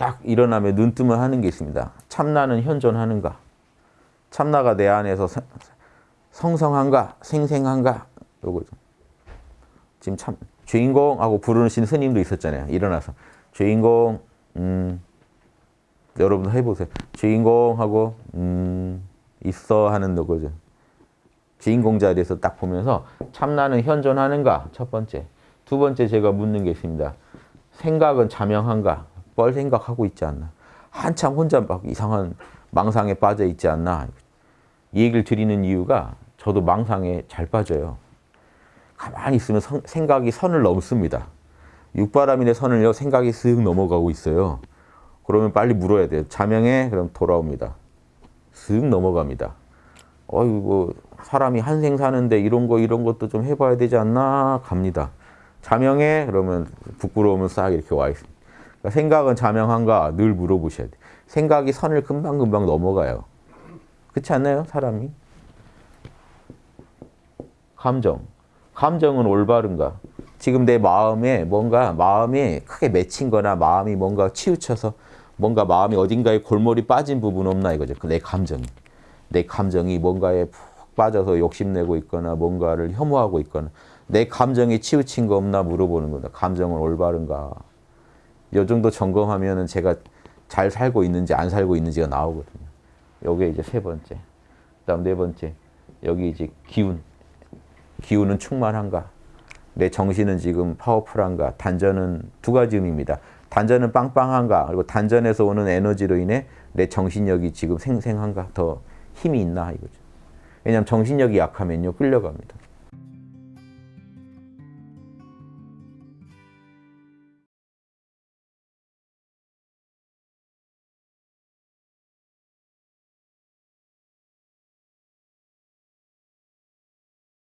딱 일어나면 눈 뜨면 하는 게 있습니다. 참나는 현존하는가? 참나가 내 안에서 성- 성성한가? 생생한가? 요거죠. 지금 참 주인공 하고 부르신 스님도 있었잖아요. 일어나서 주인공 음 여러분 해보세요. 주인공 하고 음 있어 하는 거죠. 주인공 자리에서 딱 보면서 참나는 현존하는가? 첫 번째. 두 번째 제가 묻는 게 있습니다. 생각은 자명한가? 뻘 생각하고 있지 않나? 한참 혼자 막 이상한 망상에 빠져 있지 않나? 이 얘기를 드리는 이유가 저도 망상에 잘 빠져요. 가만히 있으면 성- 생각이 선을 넘습니다. 육바람인의 선을요, 생각이 쓱 넘어가고 있어요. 그러면 빨리 물어야 돼요. 자명해? 그럼 돌아옵니다. 쓱 넘어갑니다. 어이구, 사람이 한 생 사는데 이런 거, 이런 것도 좀 해봐야 되지 않나? 갑니다. 자명해? 그러면 부끄러우면 싹 이렇게 와 있습니다. 그러니까 생각은 자명한가? 늘 물어보셔야 돼요. 생각이 선을 금방금방 넘어가요. 그렇지 않나요? 사람이? 감정. 감정은 올바른가? 지금 내 마음에 뭔가 마음이 크게 맺힌 거나 마음이 뭔가 치우쳐서 뭔가 마음이 어딘가에 골몰이 빠진 부분 없나 이거죠. 그내 감정이. 내 감정이 뭔가에 푹 빠져서 욕심내고 있거나 뭔가를 혐오하고 있거나 내 감정이 치우친 거 없나 물어보는 거다. 감정은 올바른가? 요 정도 점검하면은 제가 잘 살고 있는지 안 살고 있는지가 나오거든요. 요게 이제 세 번째. 그다음 네 번째. 여기 이제 기운. 기운은 충만한가? 내 정신은 지금 파워풀한가? 단전은 두 가지 의미입니다. 단전은 빵빵한가? 그리고 단전에서 오는 에너지로 인해 내 정신력이 지금 생생한가? 더 힘이 있나? 이거죠. 왜냐하면 정신력이 약하면요 끌려갑니다.